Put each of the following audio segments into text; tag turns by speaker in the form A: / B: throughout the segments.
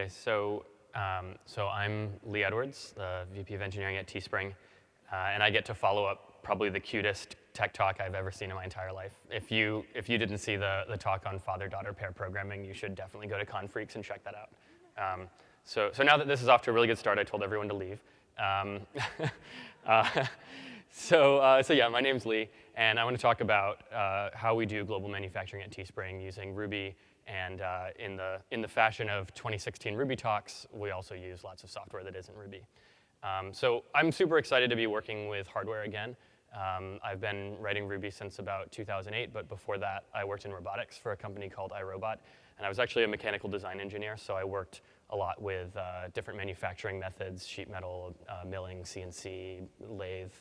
A: Okay, so um, so I'm Lee Edwards, the VP of Engineering at Teespring, uh, and I get to follow up probably the cutest tech talk I've ever seen in my entire life. If you if you didn't see the the talk on father-daughter pair programming, you should definitely go to Confreaks and check that out. Um, so so now that this is off to a really good start, I told everyone to leave. Um, uh, so uh, so yeah, my name's Lee, and I want to talk about uh, how we do global manufacturing at Teespring using Ruby and uh, in, the, in the fashion of 2016 Ruby talks, we also use lots of software that isn't Ruby. Um, so I'm super excited to be working with hardware again. Um, I've been writing Ruby since about 2008, but before that, I worked in robotics for a company called iRobot. And I was actually a mechanical design engineer, so I worked a lot with uh, different manufacturing methods, sheet metal, uh, milling, CNC, lathe,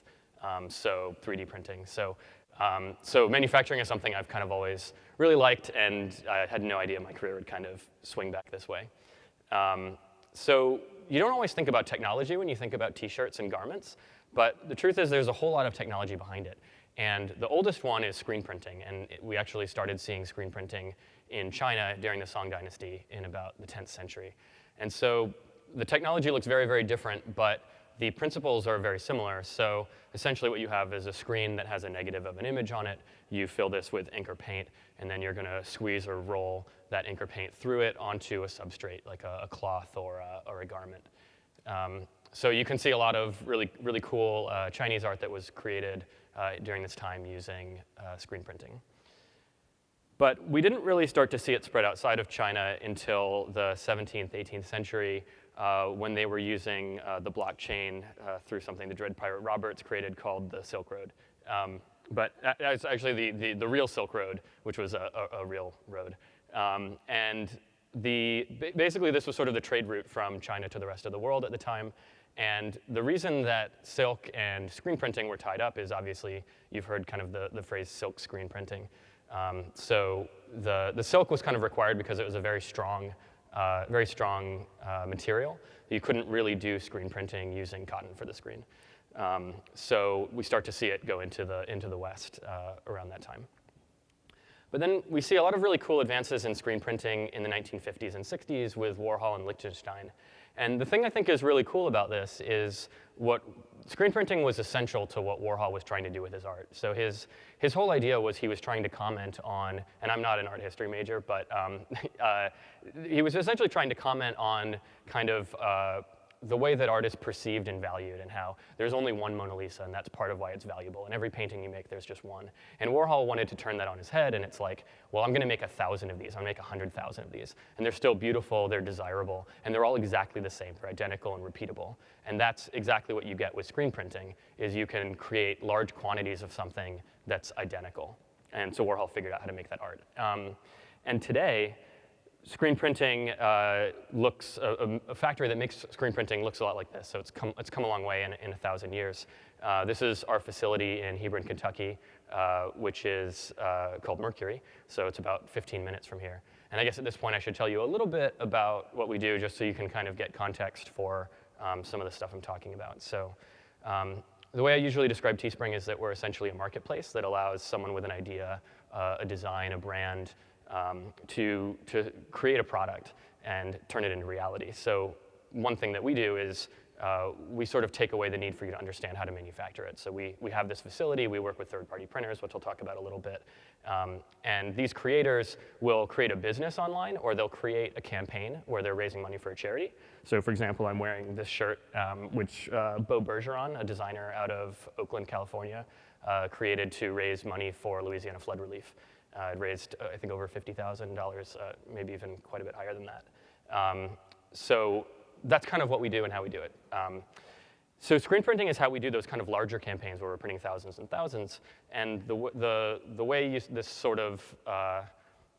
A: um, so 3D printing. So um, so manufacturing is something I've kind of always really liked, and I had no idea my career would kind of swing back this way. Um, so you don't always think about technology when you think about t-shirts and garments, but the truth is there's a whole lot of technology behind it. And the oldest one is screen printing, and it, we actually started seeing screen printing in China during the Song Dynasty in about the 10th century. And so the technology looks very, very different, but the principles are very similar. So essentially what you have is a screen that has a negative of an image on it. You fill this with ink or paint, and then you're going to squeeze or roll that ink or paint through it onto a substrate, like a, a cloth or a, or a garment. Um, so you can see a lot of really, really cool uh, Chinese art that was created uh, during this time using uh, screen printing. But we didn't really start to see it spread outside of China until the 17th, 18th century, uh, when they were using uh, the blockchain uh, through something the Dread Pirate Roberts created called the Silk Road. Um, but it's actually the, the, the, real Silk Road, which was a, a, a real road. Um, and the, basically, this was sort of the trade route from China to the rest of the world at the time. And the reason that silk and screen printing were tied up is obviously, you've heard kind of the, the phrase silk screen printing. Um, so the, the silk was kind of required because it was a very strong uh, very strong uh, material. You couldn't really do screen printing using cotton for the screen. Um, so we start to see it go into the, into the West uh, around that time. But then we see a lot of really cool advances in screen printing in the 1950s and 60s with Warhol and Lichtenstein. And the thing I think is really cool about this is what screen printing was essential to what Warhol was trying to do with his art. So his, his whole idea was he was trying to comment on, and I'm not an art history major, but um, uh, he was essentially trying to comment on kind of uh, the way that art is perceived and valued and how there's only one Mona Lisa and that's part of why it's valuable. And every painting you make, there's just one. And Warhol wanted to turn that on his head and it's like, well, I'm gonna make a thousand of these. I'm gonna make a hundred thousand of these. And they're still beautiful, they're desirable, and they're all exactly the same. They're identical and repeatable. And that's exactly what you get with screen printing, is you can create large quantities of something that's identical. And so Warhol figured out how to make that art. Um, and today, screen printing uh, looks, a, a, factory that makes screen printing looks a lot like this. So it's come, it's come a long way in, in a thousand years. Uh, this is our facility in Hebron, Kentucky, uh, which is uh, called Mercury. So it's about 15 minutes from here. And I guess at this point I should tell you a little bit about what we do just so you can kind of get context for um, some of the stuff I'm talking about. So um, the way I usually describe Teespring is that we're essentially a marketplace that allows someone with an idea, uh, a design, a brand, um, to, to create a product and turn it into reality. So one thing that we do is uh, we sort of take away the need for you to understand how to manufacture it. So we, we have this facility, we work with third-party printers, which we'll talk about a little bit. Um, and these creators will create a business online, or they'll create a campaign where they're raising money for a charity. So for example, I'm wearing this shirt, um, which uh, Beau Bergeron, a designer out of Oakland, California, uh, created to raise money for Louisiana flood relief. Uh, it raised, uh, I think, over $50,000, uh, maybe even quite a bit higher than that. Um, so that's kind of what we do and how we do it. Um, so screen printing is how we do those kind of larger campaigns where we're printing thousands and thousands. And the, the, the way you, this sort of uh,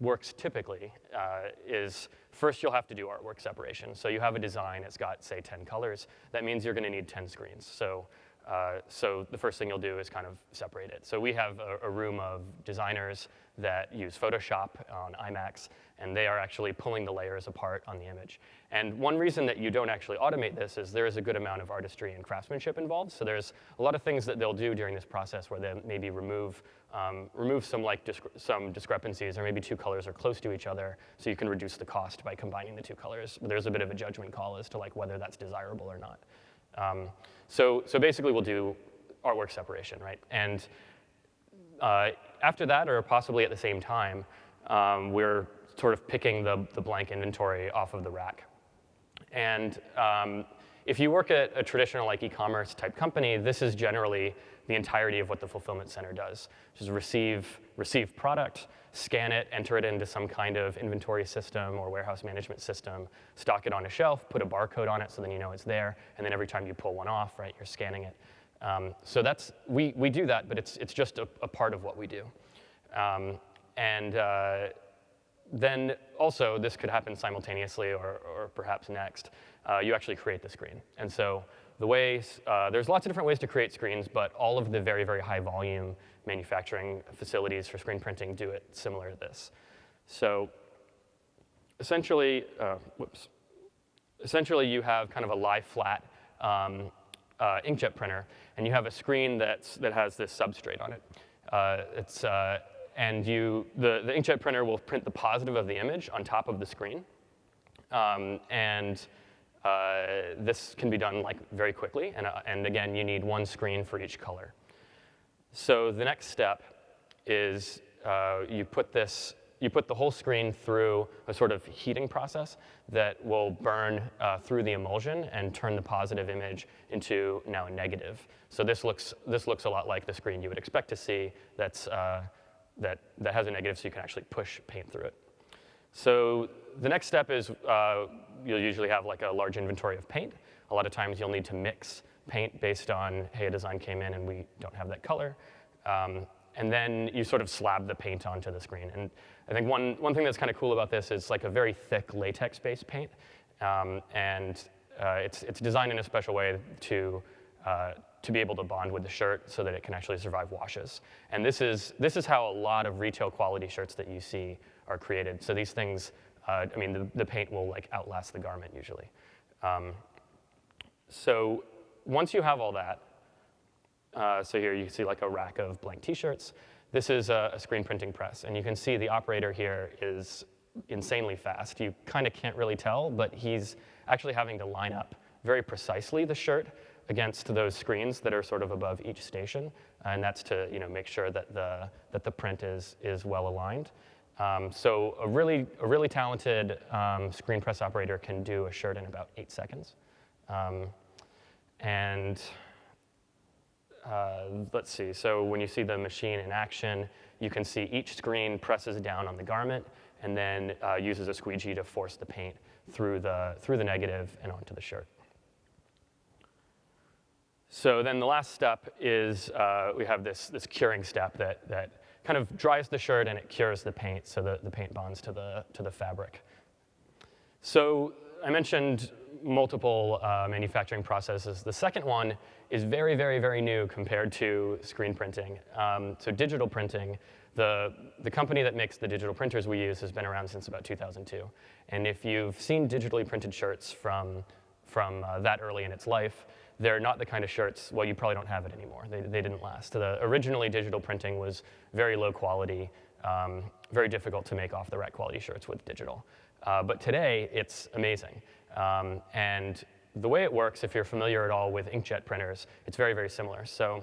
A: works typically uh, is first you'll have to do artwork separation. So you have a design, it's got, say, 10 colors. That means you're going to need 10 screens. So Uh, so the first thing you'll do is kind of separate it. So we have a, a, room of designers that use Photoshop on iMacs, and they are actually pulling the layers apart on the image. And one reason that you don't actually automate this is there is a good amount of artistry and craftsmanship involved. So there's a lot of things that they'll do during this process where they maybe remove, um, remove some, like, some discrepancies, or maybe two colors are close to each other, so you can reduce the cost by combining the two colors. But there's a bit of a judgment call as to like whether that's desirable or not. Um, so, so basically, we'll do artwork separation, right? And uh, after that, or possibly at the same time, um, we're sort of picking the, the blank inventory off of the rack. And um, if you work at a traditional like e-commerce type company, this is generally the entirety of what the fulfillment center does, which is receive, receive product, scan it, enter it into some kind of inventory system or warehouse management system, stock it on a shelf, put a barcode on it so then you know it's there, and then every time you pull one off, right, you're scanning it. Um, so that's, we, we do that, but it's, it's just a, a part of what we do. Um, and uh, then also, this could happen simultaneously or, or perhaps next. Uh, you actually create the screen. And so the ways, uh, there's lots of different ways to create screens, but all of the very, very high volume manufacturing facilities for screen printing do it similar to this. So essentially, uh, whoops. Essentially, you have kind of a lie flat um, uh, inkjet printer, and you have a screen that's, that has this substrate on it. Uh, it's, uh, and you, the, the inkjet printer will print the positive of the image on top of the screen. Um, and uh, this can be done like very quickly, and, uh, and again, you need one screen for each color. So the next step is uh, you put this, you put the whole screen through a sort of heating process that will burn uh, through the emulsion and turn the positive image into now a negative. So this looks, this looks a lot like the screen you would expect to see that's, uh, that, that has a negative so you can actually push paint through it. So the next step is uh, you'll usually have like a large inventory of paint. A lot of times you'll need to mix paint based on, hey, a design came in and we don't have that color. Um, and then you sort of slab the paint onto the screen. And I think one, one thing that's kind of cool about this is like a very thick latex-based paint. Um, and uh, it's, it's designed in a special way to, uh, to be able to bond with the shirt so that it can actually survive washes. And this is, this is how a lot of retail quality shirts that you see are created. So these things, uh, I mean, the, the, paint will like outlast the garment usually. Um, so once you have all that, uh, so here you see like a rack of blank t-shirts. This is a, a, screen printing press, and you can see the operator here is insanely fast. You kind of can't really tell, but he's actually having to line up very precisely the shirt against those screens that are sort of above each station, and that's to you know, make sure that the, that the print is, is well aligned. Um, so a really, a really talented um, screen press operator can do a shirt in about eight seconds. Um, and uh, let's see, so when you see the machine in action, you can see each screen presses down on the garment and then uh, uses a squeegee to force the paint through the, through the negative and onto the shirt. So then the last step is uh, we have this, this curing step that, that kind of dries the shirt and it cures the paint so that the paint bonds to the, to the fabric. So I mentioned multiple uh, manufacturing processes. The second one is very, very, very new compared to screen printing. Um, so digital printing, the, the company that makes the digital printers we use has been around since about 2002. And if you've seen digitally printed shirts from, from uh, that early in its life, they're not the kind of shirts, well, you probably don't have it anymore. They, they didn't last. The, originally, digital printing was very low quality, um, very difficult to make off the rack quality shirts with digital. Uh, but today, it's amazing. Um, and the way it works, if you're familiar at all with inkjet printers, it's very, very similar. So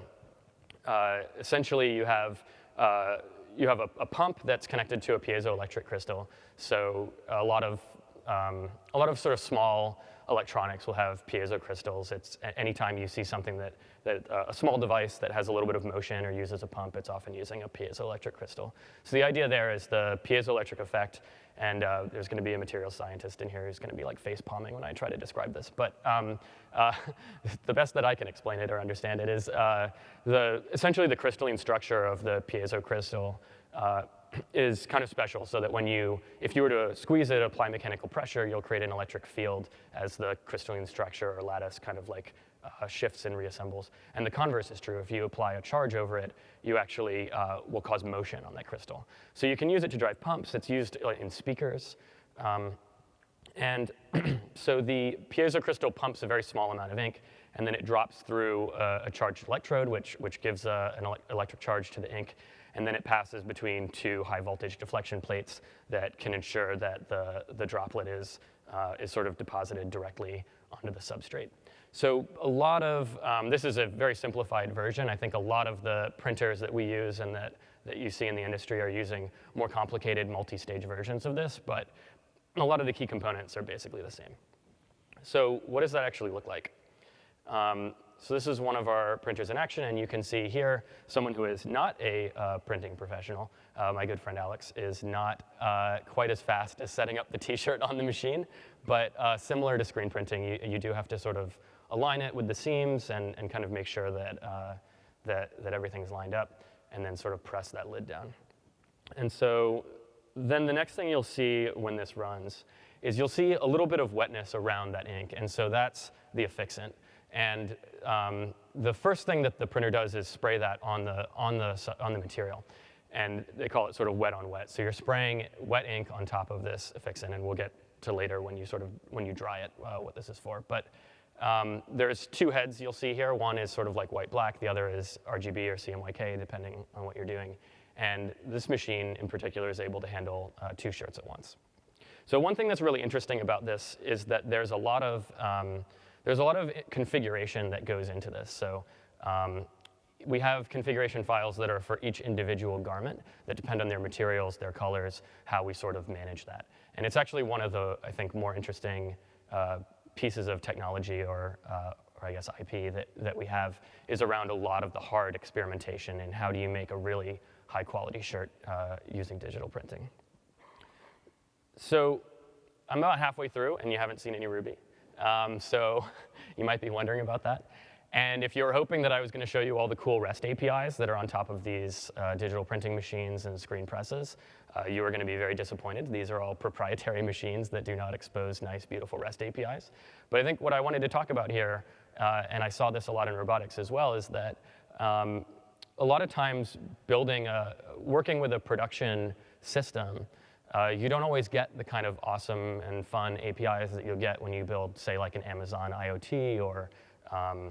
A: uh, essentially, you have, uh, you have a, a, pump that's connected to a piezoelectric crystal. So a lot of, um, a lot of sort of small electronics will have piezo crystals. It's anytime you see something that, that uh, a small device that has a little bit of motion or uses a pump, it's often using a piezoelectric crystal. So the idea there is the piezoelectric effect, and uh, there's going to be a material scientist in here who's going to be like face palming when I try to describe this. But um, uh, the best that I can explain it or understand it is uh, the, essentially the crystalline structure of the piezo crystal uh, is kind of special so that when you, if you were to squeeze it, apply mechanical pressure, you'll create an electric field as the crystalline structure or lattice kind of like uh, shifts and reassembles. And the converse is true. If you apply a charge over it, you actually uh, will cause motion on that crystal. So you can use it to drive pumps. It's used uh, in speakers. Um, and so the piezo crystal pumps a very small amount of ink, and then it drops through a, a charged electrode, which, which gives a, an ele electric charge to the ink, and then it passes between two high voltage deflection plates that can ensure that the, the droplet is, uh, is sort of deposited directly onto the substrate. So a lot of, um, this is a very simplified version. I think a lot of the printers that we use and that, that you see in the industry are using more complicated multi-stage versions of this, but a lot of the key components are basically the same. So what does that actually look like? Um, so this is one of our printers in action, and you can see here someone who is not a uh, printing professional. Uh, my good friend Alex is not uh, quite as fast as setting up the t-shirt on the machine, but uh, similar to screen printing, you, you, do have to sort of align it with the seams and, and kind of make sure that, uh, that, that everything's lined up, and then sort of press that lid down. And so then the next thing you'll see when this runs is you'll see a little bit of wetness around that ink, and so that's the affixant. And um, the first thing that the printer does is spray that on the, on, the, on the material. And they call it sort of wet on wet. So you're spraying wet ink on top of this affixant, and we'll get to later when you sort of, when you dry it, uh, what this is for. But um, there's two heads you'll see here. One is sort of like white-black. The other is RGB or CMYK, depending on what you're doing. And this machine in particular is able to handle uh, two shirts at once. So one thing that's really interesting about this is that there's a lot of um, there's a lot of configuration that goes into this. So um, we have configuration files that are for each individual garment that depend on their materials, their colors, how we sort of manage that. And it's actually one of the, I think, more interesting uh, pieces of technology or, uh, or I guess IP that, that we have is around a lot of the hard experimentation and how do you make a really high quality shirt uh, using digital printing. So I'm about halfway through and you haven't seen any Ruby. Um, so you might be wondering about that. And if you were hoping that I was going to show you all the cool REST APIs that are on top of these uh, digital printing machines and screen presses, uh, you are going to be very disappointed. These are all proprietary machines that do not expose nice, beautiful REST APIs. But I think what I wanted to talk about here, uh, and I saw this a lot in robotics as well, is that um, a lot of times building a, working with a production system uh, you don't always get the kind of awesome and fun APIs that you'll get when you build, say, like an Amazon IoT or, um,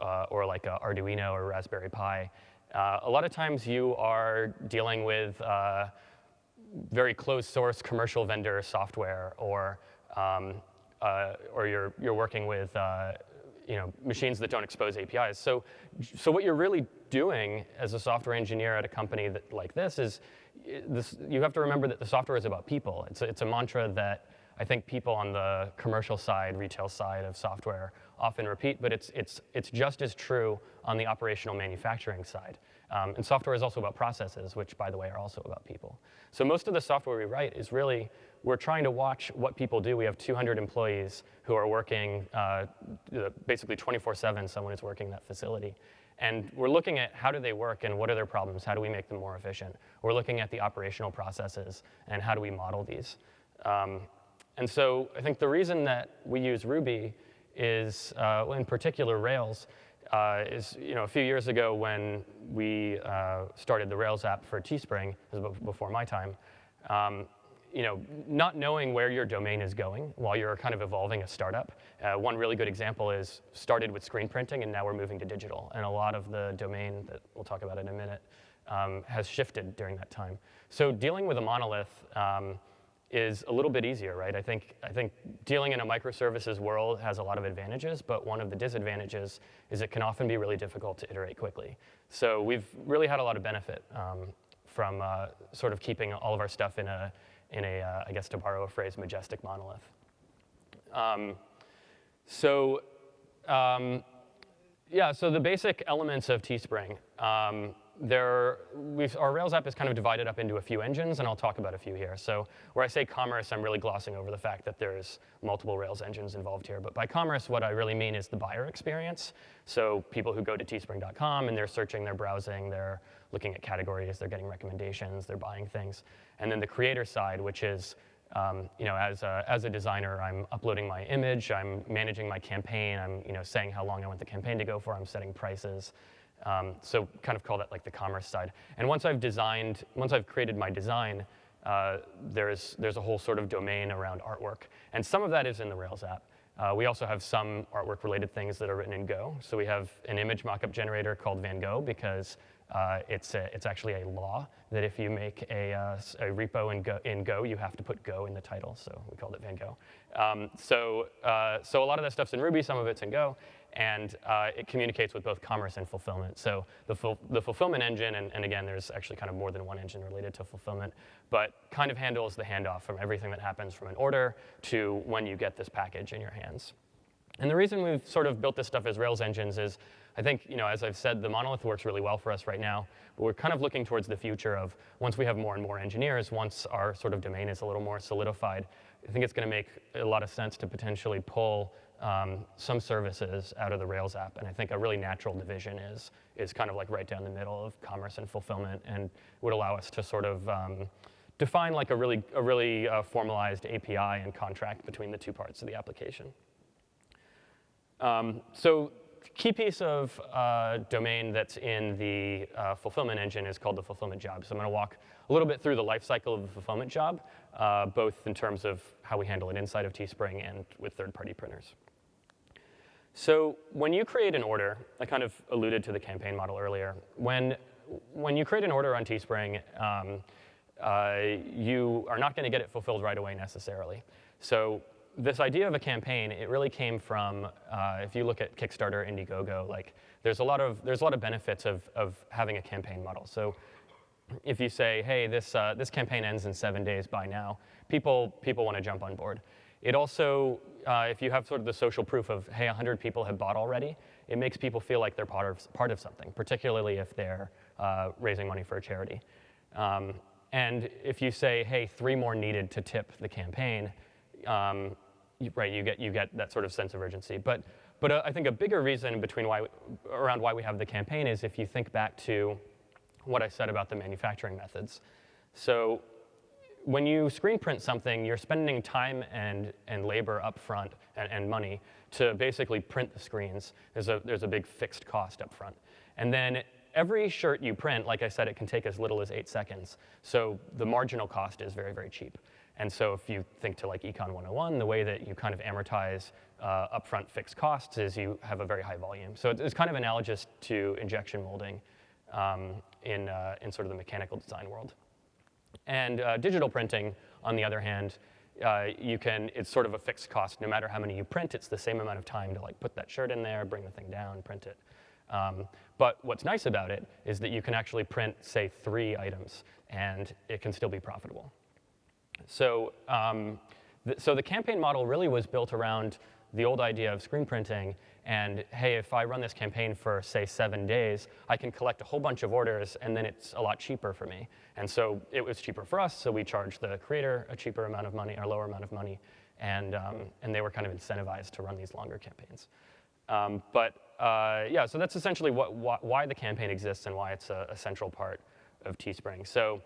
A: uh, or like a Arduino or Raspberry Pi. Uh, a lot of times you are dealing with uh, very closed source commercial vendor software or, um, uh, or you're, you're working with uh, you know, machines that don't expose APIs. So, so what you're really doing as a software engineer at a company that, like this is this, you have to remember that the software is about people. It's a, it's a mantra that I think people on the commercial side, retail side of software often repeat, but it's, it's, it's just as true on the operational manufacturing side. Um, and software is also about processes, which, by the way, are also about people. So most of the software we write is really, we're trying to watch what people do. We have 200 employees who are working uh, basically 24-7, someone is working that facility. And we're looking at how do they work and what are their problems? How do we make them more efficient? We're looking at the operational processes and how do we model these? Um, and so I think the reason that we use Ruby is, uh, in particular Rails, uh, is you know a few years ago when we uh, started the Rails app for Teespring, this was before my time, um, you know, not knowing where your domain is going while you're kind of evolving a startup. Uh, one really good example is started with screen printing and now we're moving to digital. And a lot of the domain that we'll talk about in a minute um, has shifted during that time. So dealing with a monolith um, is a little bit easier, right? I think, I think dealing in a microservices world has a lot of advantages, but one of the disadvantages is it can often be really difficult to iterate quickly. So we've really had a lot of benefit um, from uh, sort of keeping all of our stuff in a, in a, uh, I guess to borrow a phrase, majestic monolith. Um, so um, yeah, so the basic elements of Teespring. Um, there, our Rails app is kind of divided up into a few engines, and I'll talk about a few here. So where I say commerce, I'm really glossing over the fact that there's multiple Rails engines involved here. But by commerce, what I really mean is the buyer experience. So people who go to teespring.com and they're searching, they're browsing, they're looking at categories, they're getting recommendations, they're buying things. And then the creator side, which is um, you know, as a, as a designer, I'm uploading my image, I'm managing my campaign, I'm you know, saying how long I want the campaign to go for, I'm setting prices. Um, so kind of call that like the commerce side. And once I've designed, once I've created my design, uh, there's, there's a whole sort of domain around artwork. And some of that is in the Rails app. Uh, we also have some artwork related things that are written in Go. So we have an image mockup generator called Van Gogh because uh, it's, a, it's actually a law that if you make a, uh, a repo in Go, in Go, you have to put Go in the title. So we called it Van Gogh. Um, so, uh, so a lot of that stuff's in Ruby, some of it's in Go and uh, it communicates with both commerce and fulfillment. So the, ful the fulfillment engine, and, and, again, there's actually kind of more than one engine related to fulfillment, but kind of handles the handoff from everything that happens from an order to when you get this package in your hands. And the reason we've sort of built this stuff as Rails engines is, I think, you know, as I've said, the monolith works really well for us right now, but we're kind of looking towards the future of once we have more and more engineers, once our sort of domain is a little more solidified, I think it's going to make a lot of sense to potentially pull um, some services out of the Rails app. And I think a really natural division is, is kind of like right down the middle of commerce and fulfillment and would allow us to sort of um, define like a really, a really uh, formalized API and contract between the two parts of the application. Um, so key piece of uh, domain that's in the uh, fulfillment engine is called the fulfillment job. So I'm going to walk a little bit through the life cycle of the fulfillment job, uh, both in terms of how we handle it inside of Teespring and with third-party printers. So when you create an order, I kind of alluded to the campaign model earlier. When, when you create an order on Teespring, um, uh, you are not going to get it fulfilled right away necessarily. So this idea of a campaign, it really came from, uh, if you look at Kickstarter, Indiegogo, like there's a lot of, there's a lot of benefits of, of having a campaign model. So if you say, hey, this, uh, this campaign ends in seven days by now, people, people want to jump on board. It also, uh, if you have sort of the social proof of, hey, 100 people have bought already, it makes people feel like they're part of, part of something, particularly if they're uh, raising money for a charity. Um, and if you say, hey, three more needed to tip the campaign, um, you, right, you get, you get that sort of sense of urgency. But, but uh, I think a bigger reason between why, around why we have the campaign is if you think back to what I said about the manufacturing methods. So when you screen print something, you're spending time and, and labor up front and, and money to basically print the screens. There's a, there's a big fixed cost up front. And then every shirt you print, like I said, it can take as little as eight seconds. So the marginal cost is very, very cheap. And so if you think to like Econ 101, the way that you kind of amortize uh, upfront fixed costs is you have a very high volume. So it's kind of analogous to injection molding um, in, uh, in sort of the mechanical design world. And uh, digital printing, on the other hand, uh, you can, it's sort of a fixed cost. No matter how many you print, it's the same amount of time to like put that shirt in there, bring the thing down, print it. Um, but what's nice about it is that you can actually print, say, three items, and it can still be profitable. So, um, th so the campaign model really was built around the old idea of screen printing and hey, if I run this campaign for, say, seven days, I can collect a whole bunch of orders, and then it's a lot cheaper for me. And so it was cheaper for us, so we charged the creator a cheaper amount of money, or lower amount of money, and, um, and they were kind of incentivized to run these longer campaigns. Um, but uh, yeah, so that's essentially what, wh why the campaign exists and why it's a, a central part of Teespring. So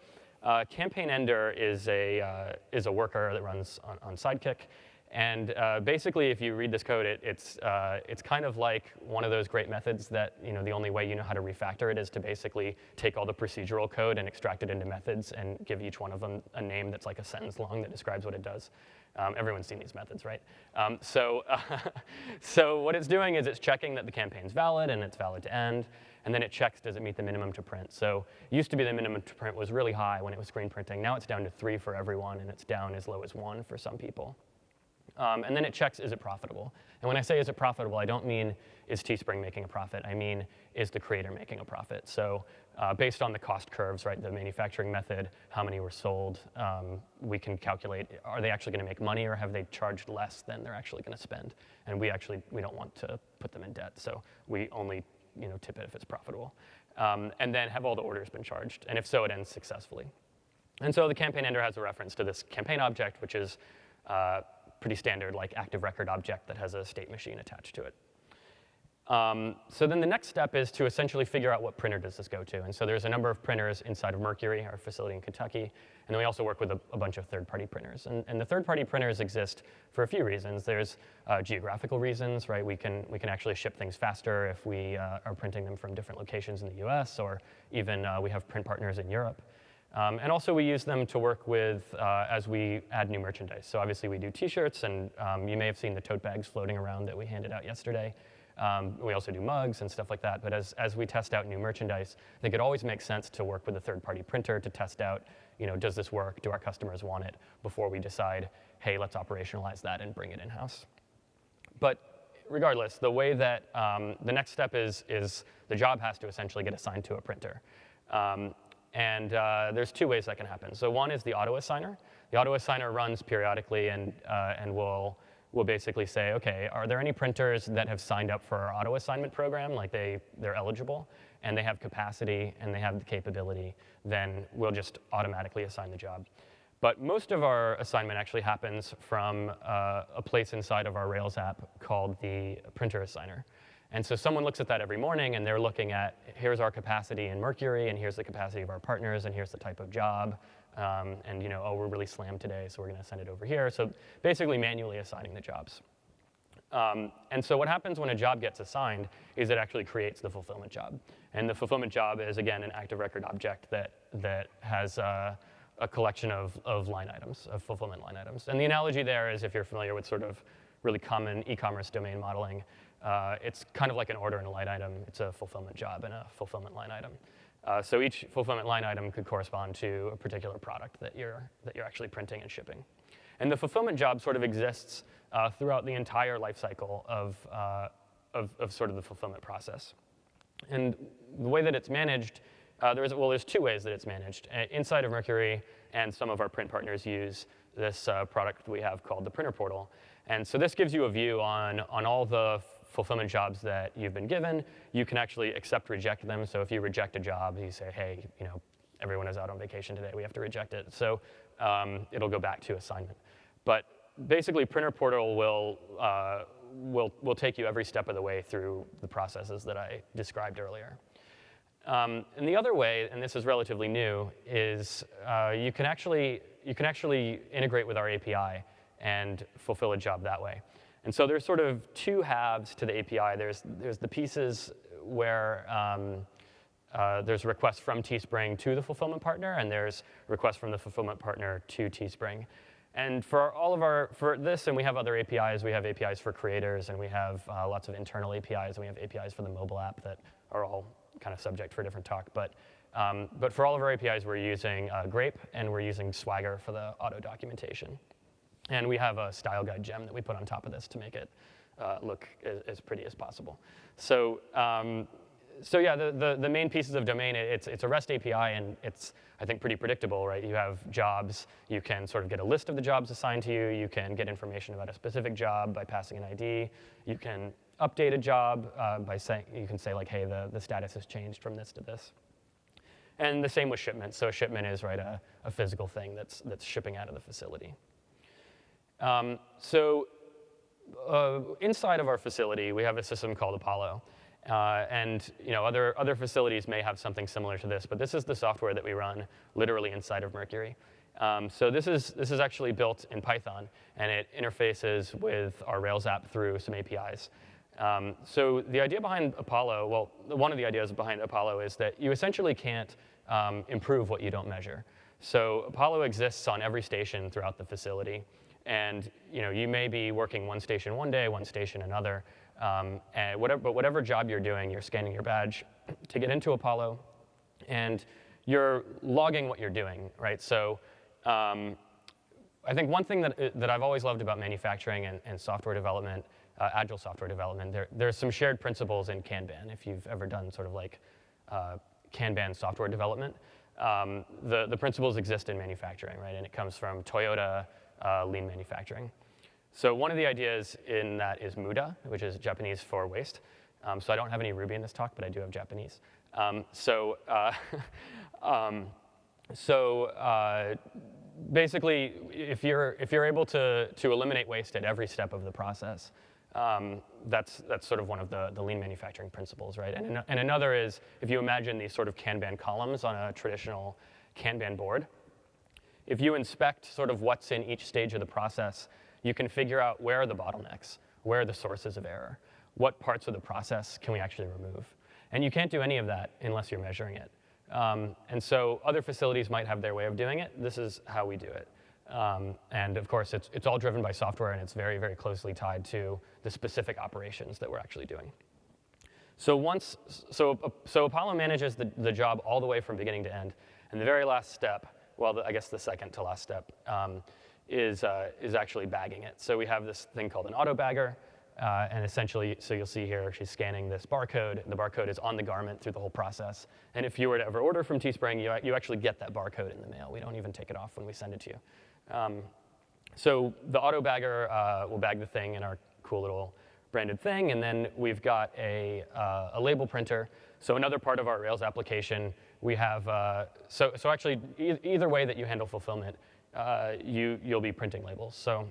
A: uh, Campaign Ender is a, uh, is a worker that runs on, on Sidekiq. And uh, basically, if you read this code, it, it's, uh, it's kind of like one of those great methods that you know, the only way you know how to refactor it is to basically take all the procedural code and extract it into methods and give each one of them a name that's like a sentence long that describes what it does. Um, everyone's seen these methods, right? Um, so, so what it's doing is it's checking that the campaign's valid and it's valid to end. And then it checks, does it meet the minimum to print? So used to be the minimum to print was really high when it was screen printing. Now it's down to three for everyone, and it's down as low as one for some people. Um, and then it checks, is it profitable? And when I say is it profitable, I don't mean is Teespring making a profit. I mean, is the creator making a profit? So uh, based on the cost curves, right, the manufacturing method, how many were sold, um, we can calculate, are they actually gonna make money or have they charged less than they're actually gonna spend? And we actually, we don't want to put them in debt, so we only you know, tip it if it's profitable. um, and then have all the orders been charged? And if so, it ends successfully. And so the campaign ender has a reference to this campaign object, which is uh, pretty standard, like active record object that has a state machine attached to it. Um, so then the next step is to essentially figure out what printer does this go to. And so there's a number of printers inside of Mercury, our facility in Kentucky. And then we also work with a, a bunch of third-party printers. And, and, the third-party printers exist for a few reasons. There's uh, geographical reasons, right? We can, we can actually ship things faster if we uh, are printing them from different locations in the US, or even uh, we have print partners in Europe. Um, and also we use them to work with uh, as we add new merchandise. So obviously we do t-shirts, and um, you may have seen the tote bags floating around that we handed out yesterday. Um, we also do mugs and stuff like that. But as, as we test out new merchandise, I think it always makes sense to work with a third-party printer to test out, you know, does this work? Do our customers want it? Before we decide, hey, let's operationalize that and bring it in-house. But regardless, the way that um, the next step is, is the job has to essentially get assigned to a printer. Um, and uh, there's two ways that can happen. So one is the auto assigner. The auto assigner runs periodically and, uh, and will we'll basically say, okay, are there any printers that have signed up for our auto assignment program, like they, they're eligible, and they have capacity and they have the capability, then we'll just automatically assign the job. But most of our assignment actually happens from uh, a place inside of our Rails app called the printer assigner. And so someone looks at that every morning and they're looking at, here's our capacity in Mercury, and here's the capacity of our partners, and here's the type of job, um, and you know, oh, we're really slammed today, so we're going to send it over here. So basically manually assigning the jobs. Um, and so what happens when a job gets assigned is it actually creates the fulfillment job. And the fulfillment job is, again, an active record object that, that has uh, a collection of, of line items, of fulfillment line items. And the analogy there is if you're familiar with sort of really common e-commerce domain modeling, uh, it's kind of like an order and a line item. It's a fulfillment job and a fulfillment line item. Uh, so each fulfillment line item could correspond to a particular product that you're, that you're actually printing and shipping. And the fulfillment job sort of exists uh, throughout the entire life cycle of, uh, of, of, sort of the fulfillment process. And the way that it's managed, uh, there's, well, there's two ways that it's managed. Uh, inside of Mercury, and some of our print partners use this uh, product we have called the Printer Portal. And so this gives you a view on, on all the fulfillment jobs that you've been given. You can actually accept, reject them. So if you reject a job, you say, hey, you know, everyone is out on vacation today. We have to reject it. So um, it'll go back to assignment. But basically, Printer Portal will, uh, will, will take you every step of the way through the processes that I described earlier. Um, and the other way, and this is relatively new, is uh, you, can actually, you can actually integrate with our API and fulfill a job that way. And so there's sort of two halves to the API. There's, there's the pieces where um, uh, there's requests from Teespring to the fulfillment partner, and there's requests from the fulfillment partner to Teespring. And for all of our, for this, and we have other APIs, we have APIs for creators, and we have uh, lots of internal APIs, and we have APIs for the mobile app that are all kind of subject for a different talk. But, um, but for all of our APIs, we're using uh, Grape, and we're using Swagger for the auto documentation. And we have a style guide gem that we put on top of this to make it uh, look as, as, pretty as possible. So, um, so yeah, the, the, the, main pieces of domain, it's, it's a REST API, and it's, I think, pretty predictable, right? You have jobs. You can sort of get a list of the jobs assigned to you. You can get information about a specific job by passing an ID. You can update a job uh, by saying, you can say, like, hey, the, the status has changed from this to this. And the same with shipment. So a shipment is, right, a, a physical thing that's, that's shipping out of the facility. Um, so uh, inside of our facility, we have a system called Apollo. Uh, and you know, other, other facilities may have something similar to this, but this is the software that we run literally inside of Mercury. Um, so this is, this is actually built in Python, and it interfaces with our Rails app through some APIs. Um, so the idea behind Apollo, well, one of the ideas behind Apollo is that you essentially can't um, improve what you don't measure. So Apollo exists on every station throughout the facility. And you know, you may be working one station one day, one station another. Um, and whatever, but whatever job you're doing, you're scanning your badge to get into Apollo, and you're logging what you're doing, right? So um, I think one thing that, that I've always loved about manufacturing and, and software development, uh, agile software development, there, there's some shared principles in Kanban. If you've ever done sort of like uh, Kanban software development, um, the, the principles exist in manufacturing, right? And it comes from Toyota, uh, lean manufacturing. So one of the ideas in that is Muda, which is Japanese for waste. Um, so I don't have any Ruby in this talk, but I do have Japanese. Um, so, uh, um, so uh, basically, if you're, if you're able to, to eliminate waste at every step of the process, um, that's, that's sort of one of the, the lean manufacturing principles, right? And, and another is if you imagine these sort of Kanban columns on a traditional Kanban board, if you inspect sort of what's in each stage of the process, you can figure out where are the bottlenecks, where are the sources of error, what parts of the process can we actually remove. And you can't do any of that unless you're measuring it. Um, and so other facilities might have their way of doing it. This is how we do it. Um, and of course, it's, it's all driven by software, and it's very, very closely tied to the specific operations that we're actually doing. So once, so, so Apollo manages the, the job all the way from beginning to end. And the very last step, well, I guess the second to last step, um, is, uh, is actually bagging it. So we have this thing called an auto bagger. Uh, and essentially, so you'll see here, she's scanning this barcode. The barcode is on the garment through the whole process. And if you were to ever order from Teespring, you, you actually get that barcode in the mail. We don't even take it off when we send it to you. Um, so the auto bagger uh, will bag the thing in our cool little branded thing. And then we've got a, uh, a label printer. So another part of our Rails application, we have, uh, so, so actually e either way that you handle fulfillment, uh, you, you'll be printing labels. So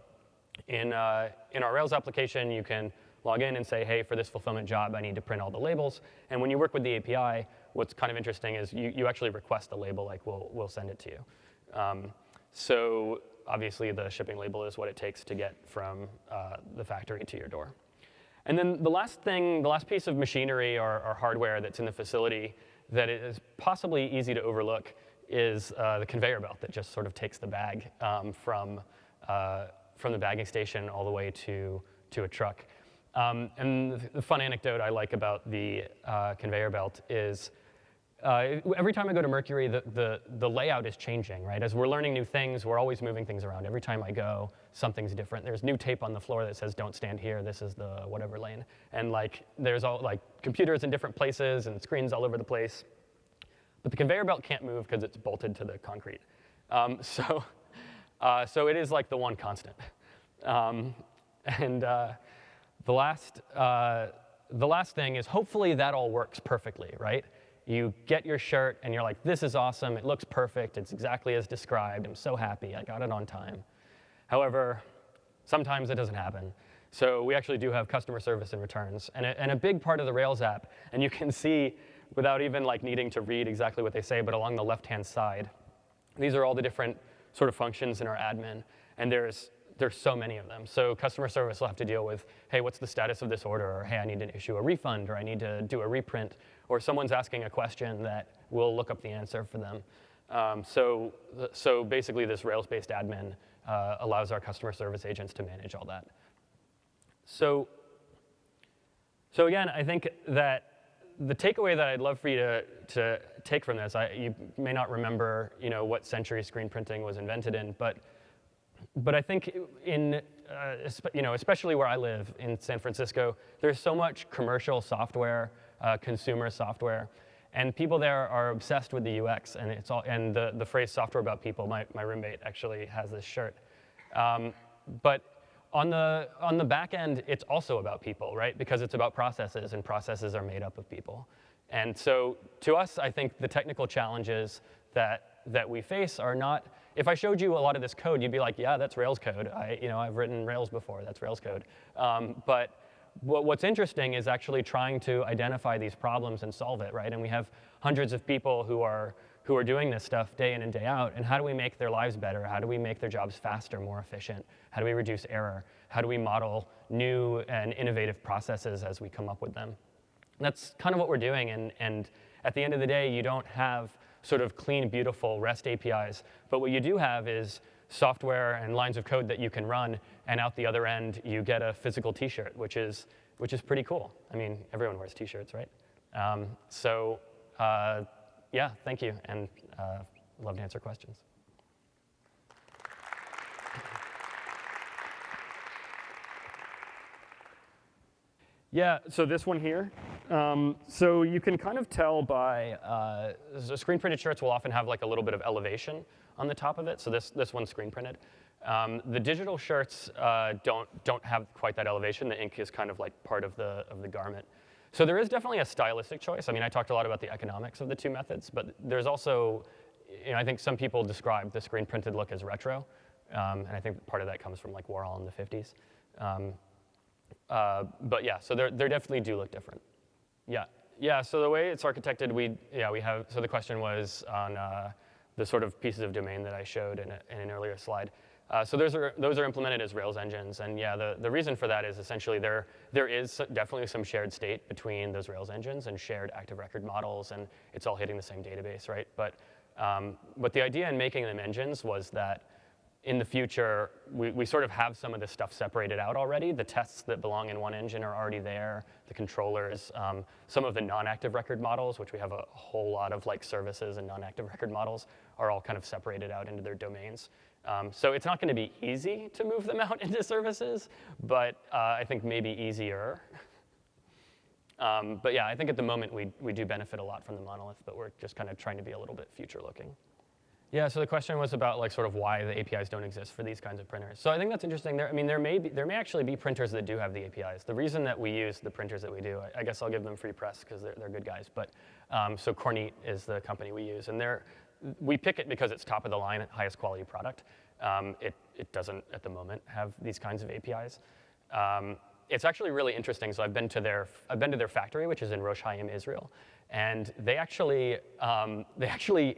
A: in, uh, in our Rails application, you can log in and say, hey, for this fulfillment job, I need to print all the labels. And when you work with the API, what's kind of interesting is you, you actually request a label, like we'll, we'll send it to you. Um, so obviously, the shipping label is what it takes to get from uh, the factory to your door. And then the last thing, the last piece of machinery or, or hardware that's in the facility that is possibly easy to overlook is uh, the conveyor belt that just sort of takes the bag um, from, uh, from the bagging station all the way to, to a truck. Um, and the fun anecdote I like about the uh, conveyor belt is uh, every time I go to Mercury, the, the, the, layout is changing, right? As we're learning new things, we're always moving things around. Every time I go, something's different. There's new tape on the floor that says, don't stand here, this is the whatever lane. And like, there's all like computers in different places and screens all over the place. But the conveyor belt can't move because it's bolted to the concrete. Um, so, uh, so it is like the one constant. Um, and uh, the, last, uh, the last thing is hopefully that all works perfectly, right? You get your shirt and you're like, this is awesome, it looks perfect, it's exactly as described, I'm so happy, I got it on time. However, sometimes it doesn't happen. So we actually do have customer service and returns. And a, and a big part of the Rails app, and you can see without even like needing to read exactly what they say, but along the left-hand side, these are all the different sort of functions in our admin. And there's there's so many of them. So customer service will have to deal with, hey, what's the status of this order? Or hey, I need to issue a refund, or I need to do a reprint, or someone's asking a question that we'll look up the answer for them. Um, so, so basically, this Rails-based admin uh, allows our customer service agents to manage all that. So, so again, I think that the takeaway that I'd love for you to, to take from this, I, you may not remember you know, what century screen printing was invented in, but but I think in, uh, you know, especially where I live in San Francisco, there's so much commercial software, uh, consumer software, and people there are obsessed with the UX and it's all, and the, the phrase software about people, my, my roommate actually has this shirt. Um, but on the, on the back end, it's also about people, right? Because it's about processes and processes are made up of people. And so to us, I think the technical challenges that, that we face are not if I showed you a lot of this code, you'd be like, yeah, that's Rails code. I, you know, I've written Rails before, that's Rails code. Um, but what's interesting is actually trying to identify these problems and solve it, right? And we have hundreds of people who are, who are doing this stuff day in and day out, and how do we make their lives better? How do we make their jobs faster, more efficient? How do we reduce error? How do we model new and innovative processes as we come up with them? that's kind of what we're doing, and, and at the end of the day, you don't have sort of clean, beautiful REST APIs. But what you do have is software and lines of code that you can run, and out the other end, you get a physical t-shirt, which is, which is pretty cool. I mean, everyone wears t-shirts, right? Um, so uh, yeah, thank you, and uh, love to answer questions. Yeah, so this one here. Um, so you can kind of tell by, uh, screen printed shirts will often have like a little bit of elevation on the top of it. So this, this one's screen printed. Um, the digital shirts uh, don't, don't have quite that elevation. The ink is kind of like part of the, of the garment. So there is definitely a stylistic choice. I mean, I talked a lot about the economics of the two methods, but there's also, you know, I think some people describe the screen printed look as retro, um, and I think part of that comes from like Warhol in the 50s. Um, uh, but yeah, so they they definitely do look different. Yeah, yeah. So the way it's architected, we yeah we have. So the question was on uh, the sort of pieces of domain that I showed in, a, in an earlier slide. Uh, so those are, those are implemented as Rails engines. And yeah, the, the reason for that is essentially there, there is definitely some shared state between those Rails engines and shared active record models, and it's all hitting the same database, right? But, um, but the idea in making them engines was that in the future, we, we sort of have some of this stuff separated out already. The tests that belong in one engine are already there, the controllers, um, some of the non-active record models, which we have a whole lot of like services and non-active record models, are all kind of separated out into their domains. Um, so it's not going to be easy to move them out into services, but uh, I think maybe easier. um, but yeah, I think at the moment we, we do benefit a lot from the monolith, but we're just kind of trying to be a little bit future looking. Yeah, so the question was about like sort of why the APIs don't exist for these kinds of printers. So I think that's interesting. There, I mean, there may be, there may actually be printers that do have the APIs. The reason that we use the printers that we do, I, I guess I'll give them free press because they're, they're good guys. But um, so Kornit is the company we use, and they're we pick it because it's top of the line, highest quality product. Um, it, it doesn't, at the moment, have these kinds of APIs. Um, it's actually really interesting. So I've been to their, I've been to their factory, which is in Rosh HaAyin, Israel, and they actually, um, they actually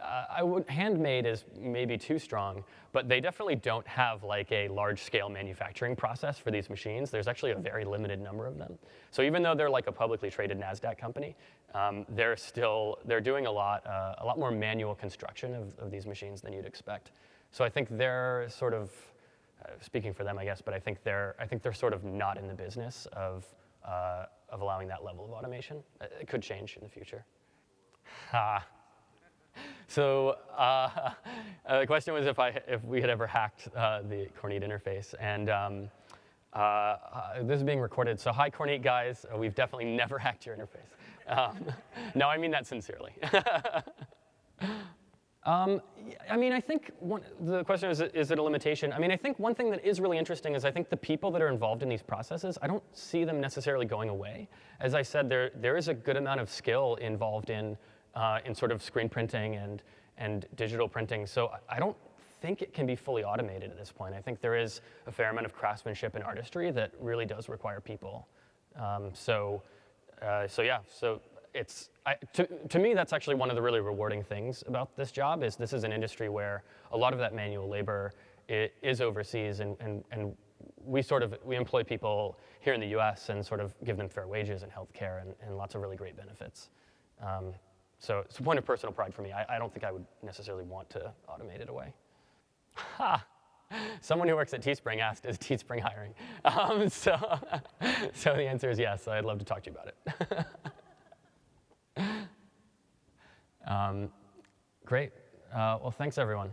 A: uh, I would, handmade is maybe too strong, but they definitely don't have like a large scale manufacturing process for these machines. There's actually a very limited number of them. So even though they're like a publicly traded NASDAQ company, um, they're still, they're doing a lot, uh, a lot more manual construction of, of these machines than you'd expect. So I think they're sort of, uh, speaking for them, I guess, but I think they're, I think they're sort of not in the business of, uh, of allowing that level of automation. It could change in the future. Ha. So uh, uh, the question was if, I, if we had ever hacked uh, the Kornit interface. And um, uh, uh, this is being recorded. So hi, Kornit guys. Uh, we've definitely never hacked your interface. Um, no, I mean that sincerely. Um, I mean, I think one, the question is, is it a limitation? I mean, I think one thing that is really interesting is I think the people that are involved in these processes, I don't see them necessarily going away. As I said, there, there is a good amount of skill involved in uh, in sort of screen printing and, and digital printing. So I don't think it can be fully automated at this point. I think there is a fair amount of craftsmanship and artistry that really does require people. Um, so, uh, so yeah, so it's, I, to, to me, that's actually one of the really rewarding things about this job is this is an industry where a lot of that manual labor is overseas and, and, and we sort of, we employ people here in the US and sort of give them fair wages and healthcare and, and lots of really great benefits. Um, so it's a point of personal pride for me. I, I don't think I would necessarily want to automate it away. Ha! Someone who works at Teespring asked, is Teespring hiring? Um, so, so the answer is yes. I'd love to talk to you about it. um, great. Uh, well, thanks, everyone.